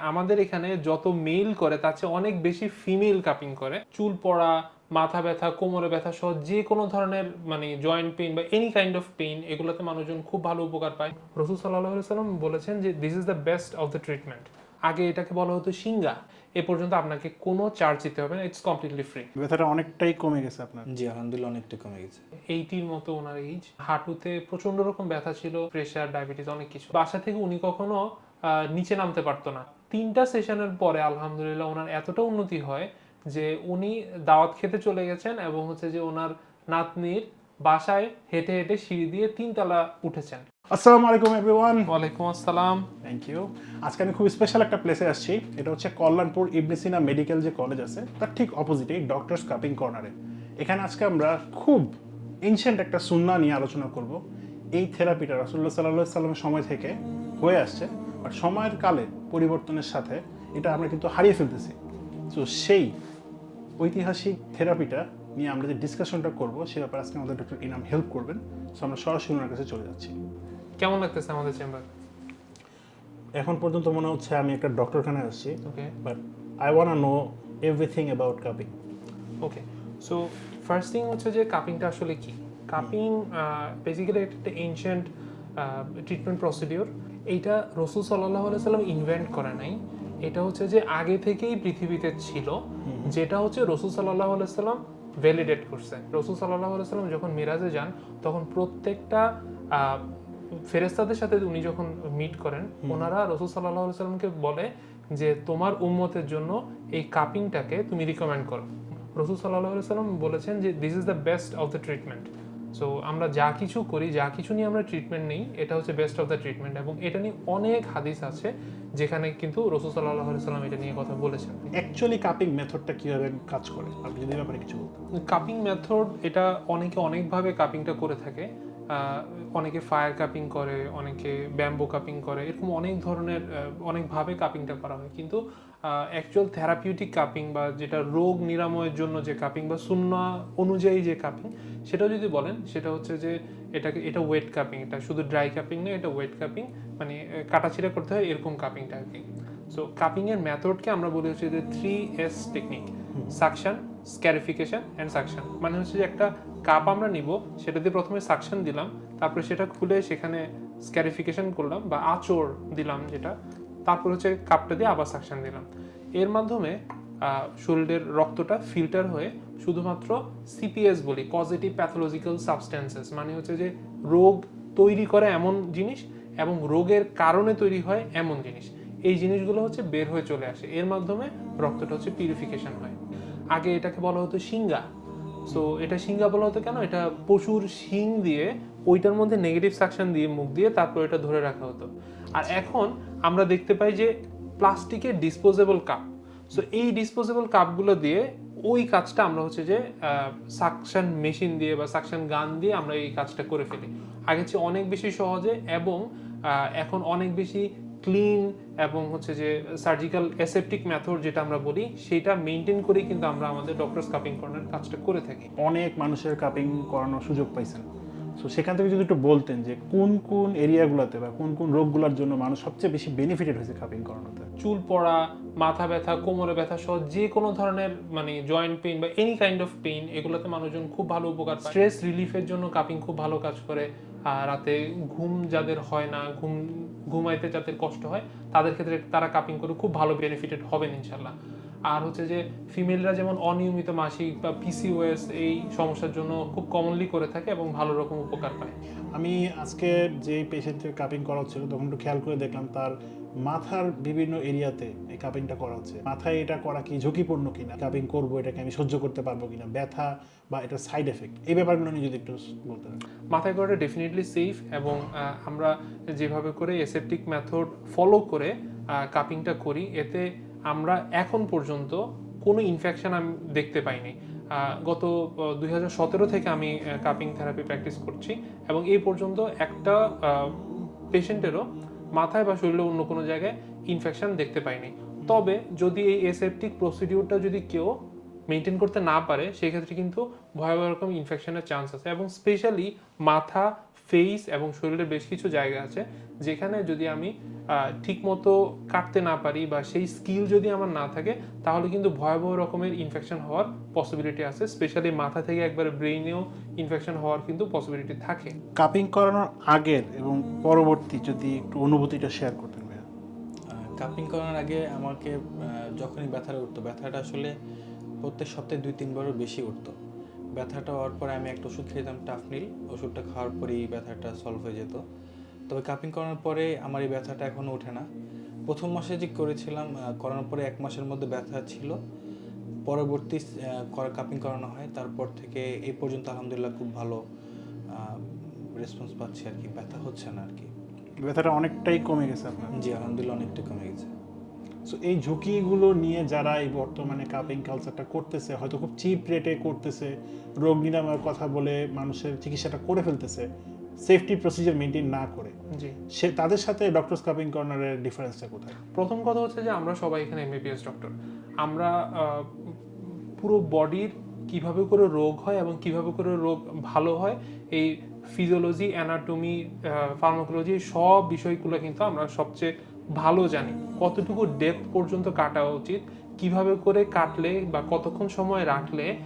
আমাদের এখানে যত মেল করে তার চেয়ে অনেক বেশি ফিমেল কাপিং করে। চুল পড়া মাথা ব্যথা কোমরে ব্যথা সহ যে কোনো ধরনের মানে জয়েন্ট পেইন বা এনি কাইন্ড অফ পেইন এগুলোতে মানুষজন খুব ভালো উপকার পায়। রসুল সাল্লাহ সাল্লাম বলেছেন যে this is the best of the treatment আগে এটাকে বলা হতো সিঙ্গা। এ পর্যন্ত আপনাকে কোনো চার্জ দিতে হবে না ইটস কমপ্লিটলি ফ্রি ব্যথাটা অনেকটাই কমে গেছে আপনার। জি আলহামদুলিল্লাহ অনেকটাই কমে গেছে। এইটির মতো ওনার এইজ হাঁটুতে প্রচণ্ড রকম ব্যথা ছিল প্রেশার ডায়াবেটিস অনেক কিছু। বাসা থেকে উনি কখনো আহ, নিচে নামতে পারতো না। তিনটা সেশনের পরে আলহামদুলিল্লাহ ওনার এতটা উন্নতি হয় যে উনি দাওয়াত খেতে চলে গেছেন এবং হচ্ছে যে ওনার নাতনির বাসায় হেঁটে হেঁটে সিঁড়ি দিয়ে তিনতলা উঠেছেন। আসসালামু আলাইকুম এভরিওয়ান ওয়ালাইকুম আসসালাম। থ্যাংক ইউ আজকে আমি খুব স্পেশাল একটা প্লেসে আসছি। এটা হচ্ছে কল্যাণপুর ইবনেসিনা মেডিকেল যে কলেজ আছে তার ঠিক অপোজিটে ডক্টরস কাপিং কর্নারে এখানে আজকে আমরা খুব এনশিয়েন্ট একটা সুন্না নিয়ে আলোচনা করব। এই থেরাপিটা রাসুল্লাহ সাল্লাহ সাল্লামের সময় থেকে হয়ে আসছে। আর সময়ের কালে পরিবর্তনের সাথে এটা আমরা কিন্তু হারিয়ে ফেলতেছি। তো সেই ঐতিহাসিক থেরাপিটা নিয়ে আমরা যে ডিসকাশনটা করব সে ব্যাপারে আজকে আমাদের ডক্টর ইনাম হেল্প করবেন। সো আমরা সরাসরি ওনার কাছে চলে যাচ্ছি। কেমন লাগতেছে আমাদের চেম্বার এখন পর্যন্ত মনে হচ্ছে আমি একটা ডক্টরখানায় আসছি okay but I want know everything about cupping okay so first thing হচ্ছে যে কাপিংটা আসলে কি? কাপিং বেসিক্যালি একটা এনশিয়েন্ট ট্রিটমেন্ট প্রসিডিওর এইটা রসুল সাল্লাহ সাল্লাম ইনভেন্ট করে নাই। এটা হচ্ছে যে আগে থেকেই পৃথিবীতে ছিল যেটা হচ্ছে রসুল সাল্লাহ সাল্লাম ভ্যালিডেট করছে। রসুল সাল্লাহ সাল্লাম যখন মিরাজে যান তখন প্রত্যেকটা আহ, ফেরেস্তাদের সাথে উনি যখন মিট করেন ওনারা রসুল সাল্লাহ সাল্লামকে বলে যে তোমার উম্মতের জন্য এই কাপিংটাকে তুমি রিকমেন্ড করো। রসুল সাল্লাহ সাল্লাম বলেছেন যে this is the best of the treatment so আমরা যা কিছু করি যা কিছু নিয়ে আমরা ট্রিটমেন্ট নিই এটা হচ্ছে বেস্ট অফ দ্য ট্রিটমেন্ট এবং এটা নিয়ে অনেক হাদিস আছে যেখানে কিন্তু রসুল সাল্লাহ সাল্লাম এটা নিয়ে কথা বলেছেন। অ্যাকচুয়ালি কাপিং মেথডটা কীভাবে কাজ করে? আপনি যদি ব্যাপারে কিছু বলতেন। কাপিং মেথড এটা অনেকে অনেকভাবে কাপিংটা করে থাকে। অনেকে ফায়ার কাপিং করে, অনেকে ব্যাম্বো কাপিং করে, এরকম অনেক ধরনের অনেকভাবে কাপিংটা করা হয়। কিন্তু অ্যাকচুয়াল থেরাপিউটিক কাপিং বা যেটা রোগ নিরাময়ের জন্য যে কাপিং বা শূন্য অনুযায়ী যে কাপিং সেটা যদি বলেন, সেটা হচ্ছে যে এটাকে, এটা ওয়েট কাপিং এটা শুধু ড্রাই কাপিং নয়, এটা ওয়েট কাপিং মানে কাটাছিড়া করতে হয় এরকম কাপিংটা আর কি সো কাপিংয়ের এর মেথডকে আমরা বলি হচ্ছে যে three S technique suction scarification and suction মানে হচ্ছে যে একটা কাপ আমরা নিব, সেটা দিয়ে প্রথমে সাকশন দিলাম, তারপরে সেটা খুলে সেখানে স্ক্যারিফিকেশন করলাম বা আচর দিলাম যেটা, তারপর হচ্ছে কাপটা দিয়ে আবার সাকশন দিলাম। এর মাধ্যমে শরীরের রক্তটা ফিল্টার হয়ে শুধুমাত্র সিপিএস বলি পজিটিভ প্যাথোলজিক্যাল সাবস্টেন্সেস মানে হচ্ছে যে রোগ তৈরি করে এমন জিনিস এবং রোগের কারণে তৈরি হয় এমন জিনিস। এই জিনিসগুলো হচ্ছে বের হয়ে চলে আসে। এর মাধ্যমে রক্তটা হচ্ছে পিউরিফিকেশন হয়। আগে এটাকে বলা হতো সিঙ্গা। সো এটা সিঙ্গা বলা হতো কেন? এটা পশুর শিং দিয়ে, ওইটার মধ্যে নেগেটিভ সাকশন দিয়ে, মুখ দিয়ে তারপর এটা ধরে রাখা হতো। আর এখন আমরা দেখতে পাই যে প্লাস্টিকের ডিসপোজেবল কাপ সো এই ডিসপোজেবল কাপগুলো দিয়ে ওই কাজটা আমরা হচ্ছে যে সাকশন মেশিন দিয়ে বা সাকশন গান দিয়ে আমরা এই কাজটা করে ফেলি। আগে চেয়ে অনেক বেশি সহজে এবং এখন অনেক বেশি ক্লিন এবং হচ্ছে যে সার্জিক্যাল অ্যাসেপটিক মেথড যেটা আমরা বলি সেটা মেনটেন করেই কিন্তু আমরা আমাদের ডক্টরস কাপিং কর্নার কাজটা করে থাকি। অনেক মানুষের কাপিং করানোর সুযোগ পাইছেন। সো সেখান থেকে যদি একটু বলতেন যে কোন কোন এরিয়াগুলোতে বা কোন কোন রোগগুলোর জন্য মানুষ সবচেয়ে বেশি বেনিফিটেড হয়েছে কাপিং করানোতে? চুল পড়া মাথা ব্যথা কোমরে ব্যথা সহ যে কোনো ধরনের মানে জয়েন্ট পেইন বা এনি কাইন্ড অফ পেইন এগুলোতে মানুষজন খুব ভালো উপকার পায়। স্ট্রেস রিলিফের জন্য কাপিং খুব ভালো কাজ করে। রাতে ঘুম যাদের হয় না, ঘুম, ঘুমাইতে যাদের কষ্ট হয়, তাদের ক্ষেত্রে তারা কাপিং করে খুব ভালো বেনিফিটেড হবেন ইনশাল্লাহ। আর হচ্ছে যে ফিমেলরা যেমন অনিয়মিত মাসিক বা পিসিওএস এই সমস্যার জন্য খুব কমনলি করে থাকে এবং ভালো রকম উপকার পায়। আমি আজকে যে পেশেন্টের কাপিং করা হচ্ছিল তখন একটু খেয়াল করে দেখলাম তার মাথার বিভিন্ন এরিয়াতে এই কাপিংটা করা হচ্ছে। মাথায় এটা করা কি ঝুঁকিপূর্ণ কিনা? কাপিং করব এটাকে আমি সহ্য করতে পারব কিনা? ব্যথা বা এটা সাইড এফেক্ট এই ব্যাপারগুলো নিয়ে যদি একটু বলতেন মাথায় করাটা ডেফিনেটলি সেফ এবং আমরা যেভাবে করে এসেপটিক মেথড ফলো করে কাপিংটা করি এতে আমরা এখন পর্যন্ত কোনো ইনফেকশান আমি দেখতে পাইনি। গত দুই হাজার সতেরো থেকে আমি কাপিং থেরাপি প্র্যাকটিস করছি এবং এই পর্যন্ত একটা পেশেন্টেরও মাথায় বা শরীরে অন্য কোনো জায়গায় ইনফেকশান দেখতে পাইনি। তবে যদি এই এসেপটিক প্রসিডিউরটা যদি কেউ মেনটেন করতে না পারে সেক্ষেত্রে কিন্তু ভয়াবহ রকম ইনফেকশনের চান্স আছে এবং স্পেশালি মাথা ফেস এবং শরীরের বেশ কিছু জায়গা আছে যেখানে যদি আমি ঠিক মতো কাটতে না পারি বা সেই স্কিল যদি আমার না থাকে তাহলে কিন্তু ভয়াবহ রকমের ইনফেকশন হওয়ার পসিবিলিটি আছে। স্পেশালি মাথা থেকে একবারে ব্রেইনেও ইনফেকশন হওয়ার কিন্তু পসিবিলিটি থাকে। কাপিং করানোর আগের এবং পরবর্তী যদি একটু অনুভূতিটা শেয়ার করতেন ভাইয়া। কাপিং করার আগে আমাকে যখনই ব্যথাটা উঠতো ব্যথাটা আসলে প্রত্যেক সপ্তাহে দুই তিনবারও বেশি উঠতো। ব্যথাটা হওয়ার পরে আমি একটা ওষুধ খেতাম টাফনিল। ওষুধটা খাওয়ার পরেই ব্যথাটা সলভ হয়ে যেত। তবে কাপিং করার পরে আমার এই ব্যথাটা এখনও ওঠে না। প্রথম মাসে যে করেছিলাম করানোর পরে এক মাসের মধ্যে ব্যথা ছিল। পরবর্তী কাপিং করানো হয়। তারপর থেকে এই পর্যন্ত আলহামদুলিল্লাহ খুব ভালো রেসপন্স পাচ্ছি আর কি। ব্যথা হচ্ছে না আর কি। ব্যথাটা অনেকটাই কমে গেছে আপনার। জি আলহামদুলিল্লাহ অনেকটাই কমে গেছে। সো এই ঝুঁকিগুলো নিয়ে যারা এই বর্তমানে কাপিং কালচারটা করতেছে হয়তো খুব চিপ রেটে করতেছে রোগ নিরাময়ের কথা বলে মানুষের চিকিৎসাটা করে ফেলতেছে সেফটি প্রসিজার মেনটেন না করে জি। সে তাদের সাথে ডক্টরস কাপিং কর্নারের ডিফারেন্সটা কোথায়? প্রথম কথা হচ্ছে যে আমরা সবাই এখানে এমবিবিএস ডক্টর আমরা পুরো বডির কীভাবে করে রোগ হয় এবং কীভাবে করে রোগ ভালো হয় এই ফিজিওলজি অ্যানাটমি ফার্মাকোলজি সব বিষয়গুলো কিন্তু আমরা সবচেয়ে ভালো জানি। কতটুকু ডেপথ পর্যন্ত কাটা উচিত, কীভাবে করে কাটলে বা কতক্ষণ সময় রাখলে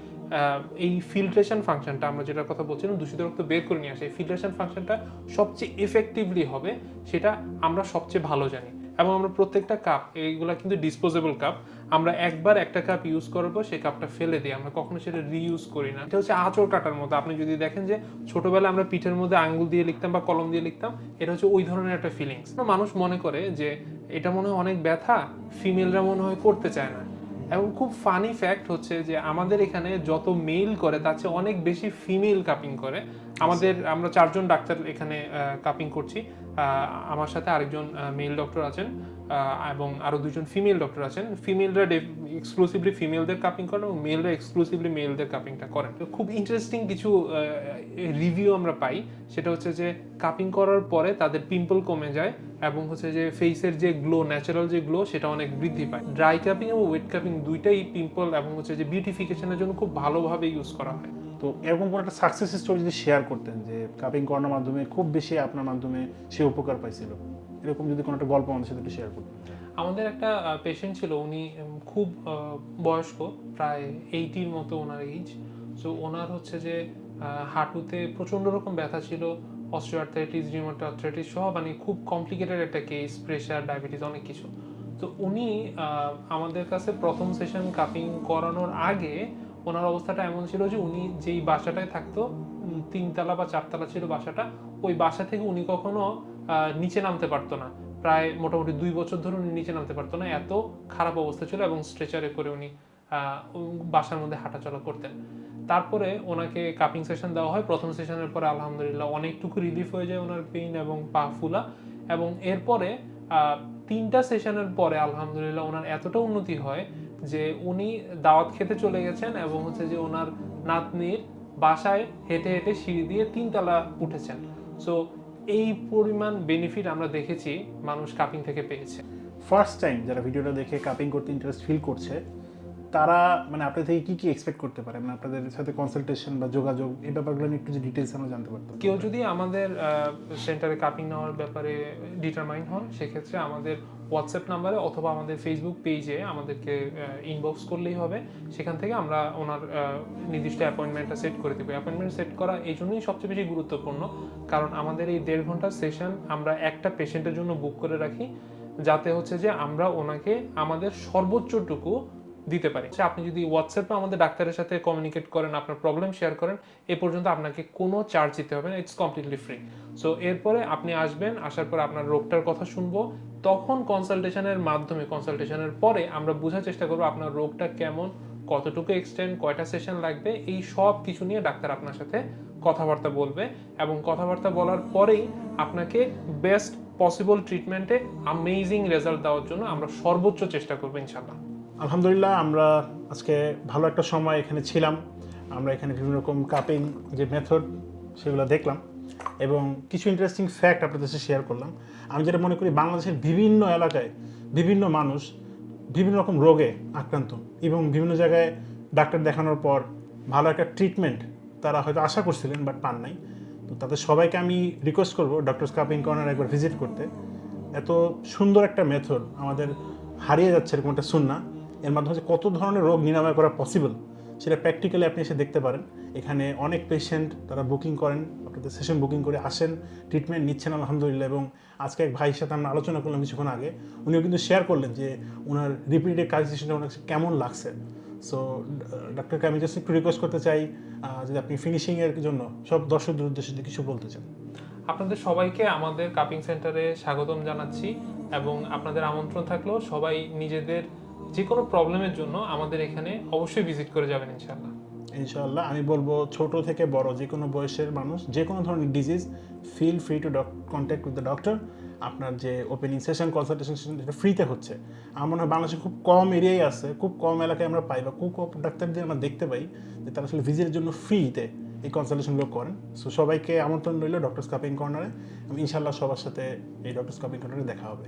এই ফিল্ট্রেশন ফাংশনটা আমরা যেটার কথা বলছিলাম, দূষিত রক্ত বের করে নিয়ে আসে, এই ফিল্ট্রেশন ফাংশনটা সবচেয়ে এফেক্টিভলি হবে, সেটা আমরা সবচেয়ে ভালো জানি। এবং আমরা প্রত্যেকটা কাপ এইগুলা কিন্তু ডিসপোজেবল কাপ আমরা একবার একটা কাপ ইউজ করব সেই কাপটা ফেলে দিই। আমরা কখনো সেটা রিইউজ করি না। এটা হচ্ছে আঁচড় কাটার মতো। আপনি যদি দেখেন যে ছোটবেলায় আমরা পিঠের মধ্যে আঙ্গুল দিয়ে লিখতাম বা কলম দিয়ে লিখতাম, এটা হচ্ছে ওই ধরনের একটা ফিলিংস মানুষ মনে করে যে এটা মনে হয় অনেক ব্যথা ফিমেলরা মনে হয় করতে চায় না। এবং খুব ফানি ফ্যাক্ট হচ্ছে যে আমাদের এখানে যত মেল করে, তার চেয়ে অনেক বেশি ফিমেল কাপিং করে। আমাদের, আমরা চারজন ডাক্তার এখানে কাপিং করছি। আমার সাথে আরেকজন মেল ডক্টর আছেন এবং আরও দুজন ফিমেল ডক্টর আছেন। ফিমেলরা এক্সক্লুসিভলি ফিমেলদের কাপিং করেন এবং মেলরা এক্সক্লুসিভলি মেলদের কাপিংটা করেন। খুব ইন্টারেস্টিং কিছু রিভিউ আমরা পাই। সেটা হচ্ছে যে কাপিং করার পরে তাদের পিম্পল কমে যায় এবং হচ্ছে যে ফেসের যে গ্লো ন্যাচারাল যে গ্লো সেটা অনেক বৃদ্ধি পায়। ড্রাই কাপিং এবং ওয়েট কাপিং দুইটাই পিম্পল এবং হচ্ছে যে বিউটিফিকেশনের জন্য খুব ভালোভাবে ইউজ করা হয়। তো এরকম কোনো একটা সাকসেস স্টোরি যদি শেয়ার করতেন যে কাপিং করানোর মাধ্যমে খুব বেশি আপনার মাধ্যমে সে উপকার পাইছিল, এরকম যদি কোনো একটা গল্প আমাদের সাথে শেয়ার করতেন। আমাদের একটা পেশেন্ট ছিল, উনি খুব বয়স্ক, প্রায় এইটির মতো ওনার এইজ সো ওনার হচ্ছে যে হাঁটুতে প্রচণ্ড রকম ব্যথা ছিল অস্ট্রিওআর্থাইটিস রিমোটোআর্থ্রাইটিস সহ মানে খুব কমপ্লিকেটেড একটা কেস প্রেশার ডায়াবেটিস অনেক কিছু। তো উনি আমাদের কাছে প্রথম সেশন কাপিং করানোর আগে ওনার অবস্থাটা এমন ছিল যে উনি যেই বাসাটায় থাকতো তিনতলা বা চারতলা ছিল বাসাটা, ওই বাসা থেকে উনি কখনো নিচে নামতে পারতো না। প্রায় মোটামুটি দুই বছর ধরে উনি নিচে নামতে পারতো না। এত খারাপ অবস্থা ছিল এবং স্ট্রেচারে করে উনি বাসার মধ্যে হাঁটাচলা করতেন। তারপরে ওনাকে কাপিং সেশন দেওয়া হয়। প্রথম সেশনের পরে আলহামদুলিল্লাহ অনেকটুকু রিলিফ হয়ে যায় ওনার পেইন এবং পা ফুলা। এবং এরপরে তিনটা সেশনের পরে আলহামদুলিল্লাহ ওনার এতটা উন্নতি হয় যে উনি দাওয়াত খেতে চলে গেছেন এবং হচ্ছে যে ওনার নাতনির বাসায় হেঁটে হেঁটে সিঁড়ি দিয়ে তিনতলা উঠেছেন। সো এই পরিমাণ বেনিফিট আমরা দেখেছি মানুষ কাপিং থেকে পেয়েছে। ফার্স্ট টাইম যারা ভিডিওটা দেখে কাপিং করতে ইন্টারেস্ট ফিল করছে তারা মানে আপনার থেকে কি কি এক্সপেক্ট করতে পারে? মানে আপনাদের সাথে কনসালটেশন বা যোগাযোগ, এই ব্যাপারগুলো নিয়ে একটু ডিটেলস আমরা জানতে পারতাম। কেউ যদি আমাদের সেন্টারে কাপিং নেওয়ার ব্যাপারে ডিটারমাইন হন, সেক্ষেত্রে আমাদের হোয়াটসঅ্যাপ নাম্বারে অথবা আমাদের ফেসবুক পেজে আমাদেরকে ইনবক্স করলেই হবে। সেখান থেকে আমরা ওনার নির্দিষ্ট অ্যাপয়েন্টমেন্টটা সেট করে দেবো। অ্যাপয়েন্টমেন্ট সেট করা এই জন্যই সবচেয়ে বেশি গুরুত্বপূর্ণ। কারণ আমাদের এই দেড় ঘণ্টার সেশন আমরা একটা পেশেন্টের জন্য বুক করে রাখি। যাতে হচ্ছে যে আমরা ওনাকে আমাদের সর্বোচ্চটুকু দিতে পারি। আপনি যদি হোয়াটসঅ্যাপে আমাদের ডাক্তারের সাথে কমিউনিকেট করেন, আপনার প্রবলেম শেয়ার করেন, এ পর্যন্ত আপনাকে কোনো চার্জ দিতে হবে না ইটস কমপ্লিটলি ফ্রি সো এরপরে আপনি আসবেন, আসার পর আপনার রোগটার কথা শুনব। তখন কনসালটেশনের মাধ্যমে কনসালটেশনের পরে আমরা বোঝার চেষ্টা করব আপনার রোগটা কেমন, কতটুকু এক্সটেন্ড কয়টা সেশন লাগবে, এই সব কিছু নিয়ে ডাক্তার আপনার সাথে কথাবার্তা বলবে এবং কথাবার্তা বলার পরেই আপনাকে বেস্ট পসিবল ট্রিটমেন্টে আমেজিং রেজাল্ট দেওয়ার জন্য আমরা সর্বোচ্চ চেষ্টা করব ইনশাল্লাহ আলহামদুলিল্লাহ, আমরা আজকে ভালো একটা সময় এখানে ছিলাম। আমরা এখানে বিভিন্ন রকম কাপিং যে মেথড সেগুলো দেখলাম এবং কিছু ইন্টারেস্টিং ফ্যাক্ট আপনাদের সাথে শেয়ার করলাম। আমি যেটা মনে করি, বাংলাদেশের বিভিন্ন এলাকায় বিভিন্ন মানুষ বিভিন্ন রকম রোগে আক্রান্ত এবং বিভিন্ন জায়গায় ডাক্তার দেখানোর পর ভালো একটা ট্রিটমেন্ট তারা হয়তো আশা করছিলেন বাট পান নাই। তো তাদের সবাইকে আমি রিকোয়েস্ট করব ডক্টর কাপিং কর্নার একবার ভিজিট করতে। এত সুন্দর একটা মেথড আমাদের হারিয়ে যাচ্ছে এরকম একটা সুন্না। এর মাধ্যমে কত ধরনের রোগ নিরাময় করা পসিবল সেটা প্র্যাকটিক্যালি আপনি এসে দেখতে পারেন। এখানে অনেক পেশেন্ট তারা বুকিং করেন, আপনাদের সেশন বুকিং করে আসেন ট্রিটমেন্ট নিচ্ছেন আলহামদুলিল্লাহ এবং আজকে এক ভাইয়ের সাথে আমরা আলোচনা করলাম কিছুক্ষণ আগে, উনিও কিন্তু শেয়ার করলেন যে ওনার রিপিটেড কাজ সেশনটা ওনার কেমন লাগছে। সো ডাক্তারকে আমি জাস্ট একটু রিকোয়েস্ট করতে চাই যদি আপনি ফিনিশিংয়ের জন্য, সব দর্শকদের উদ্দেশ্যে যদি কিছু বলতে চান। আপনাদের সবাইকে আমাদের কাপিং সেন্টারে স্বাগতম জানাচ্ছি এবং আপনাদের আমন্ত্রণ থাকলেও সবাই নিজেদের যে কোনো প্রবলেমের জন্য আমাদের এখানে অবশ্যই ভিজিট করে যাবেন ইনশাআল্লাহ। ইনশাআল্লাহ আমি বলব ছোট থেকে বড় যে কোনো বয়সের মানুষ যে কোনো ধরনের disease feel free to contact with the doctor আপনার যে ওপেনিং সেশন কনসালটেশন সেশন যেটা ফ্রিতে হচ্ছে। আমার মনে হয় বাংলাদেশে খুব কম এরিয়াই আছে খুব কম এলাকায় আমরা পাই বা খুব কম ডাক্তারদের আমরা দেখতে পাই যে তারা আসলে ভিজিটের জন্য ফ্রিতে এই কনসালটেশনগুলো করেন। সো সবাইকে আমন্ত্রণ রইল ডক্টর স্কাপিং কর্নারে এবং ইনশাআল্লাহ সবার সাথে এই ডক্টর স্কাপিং কর্নারে দেখা হবে।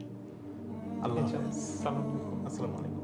আল্লাহ আসসালামু আলাইকুম।